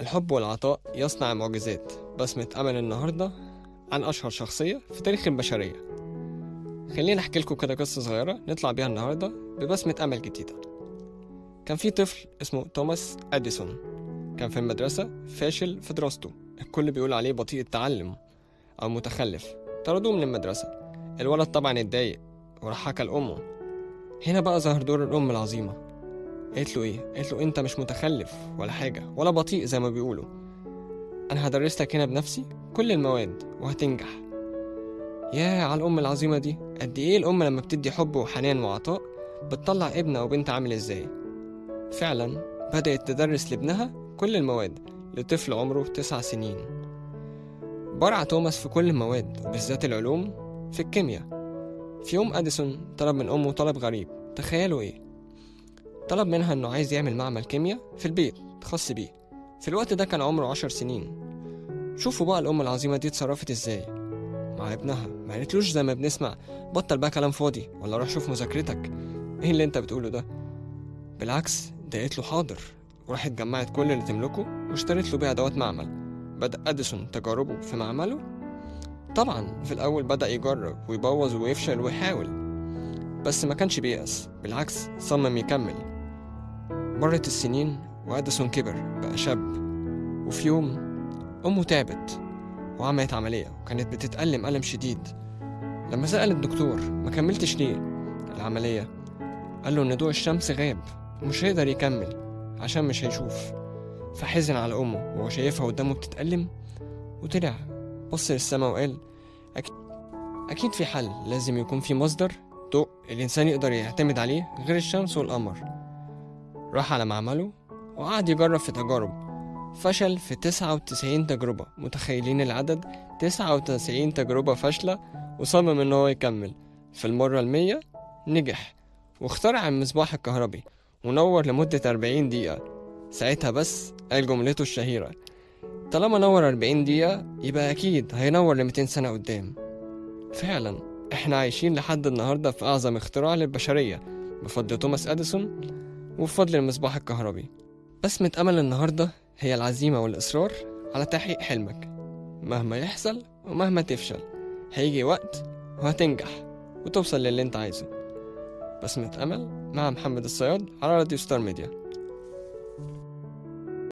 الحب والعطاء يصنع معجزات بسمة أمل النهاردة عن أشهر شخصية في تاريخ البشرية. خلينا أحكي لكم كده قصة صغيرة نطلع بيها النهاردة ببسمة أمل جديدة. كان في طفل اسمه توماس أديسون. كان في المدرسة فاشل في دراسته. الكل بيقول عليه بطيء التعلم أو متخلف. طردوه من المدرسة. الولد طبعا اتضايق وراح حكى لأمه. هنا بقى ظهر دور الأم العظيمة. قالت له إيه؟ قالت له أنت مش متخلف ولا حاجة ولا بطيء زي ما بيقولوا. أنا هدرس لك هنا بنفسي كل المواد وهتنجح. يا على الأم العظيمة دي. قد إيه الأم لما بتدي حب وحنان وعطاء بتطلع ابن أو بنت عامل إزاي؟ فعلا بدأت تدرس لابنها كل المواد لطفل عمره تسع سنين. برع توماس في كل المواد وبالذات العلوم في الكيمياء. في يوم أديسون طلب من أمه طلب غريب. تخيلوا إيه؟ طلب منها إنه عايز يعمل معمل كيمياء في البيت خاص بيه. في الوقت ده كان عمره عشر سنين. شوفوا بقى الأم العظيمة دي اتصرفت إزاي. مع ابنها. ما قالتلوش زي ما بنسمع بطل بقى كلام فاضي. ولا روح شوف مذاكرتك. إيه اللي أنت بتقوله ده؟ بالعكس ده قالت له حاضر. وراحت جمعت كل اللي تملكه واشترت له بيه أدوات معمل. بدأ أديسون تجاربه في معمله. طبعا في الأول بدأ يجرب ويبوظ ويفشل ويحاول. بس ما كانش بيأس بالعكس صمم يكمل. مرت السنين وأديسون كبر بقى شاب. وفي يوم أمه تعبت وعملت عملية وكانت بتتألم ألم شديد. لما سأل الدكتور ما كملتش ليه؟ العملية قال له إن ضوء الشمس غاب ومش هيقدر يكمل عشان مش هيشوف. فحزن على أمه وهو شايفها قدامه بتتألم وطلع بص للسما وقال أكيد, أكيد في حل لازم يكون في مصدر ضوء الإنسان يقدر يعتمد عليه غير الشمس والقمر. راح على معمله وقعد يجرب في تجارب. فشل في 99 تجربة. متخيلين العدد؟ 99 تجربة فاشلة وصمم إن هو يكمل. في المرة المية نجح واخترع المصباح الكهربي ونور لمدة 40 دقيقة. ساعتها بس قال جملته الشهيرة طالما نور 40 دقيقة يبقى أكيد هينور ل 200 سنة قدام. فعلا إحنا عايشين لحد النهاردة في أعظم اختراع للبشرية. بفضل توماس أديسون وبفضل المصباح الكهربي. بسمة أمل النهاردة هي العزيمة والإصرار على تحقيق حلمك. مهما يحصل ومهما تفشل هيجي وقت وهتنجح وتوصل للي انت عايزه. بسمة أمل مع محمد الصياد على راديو ستار ميديا.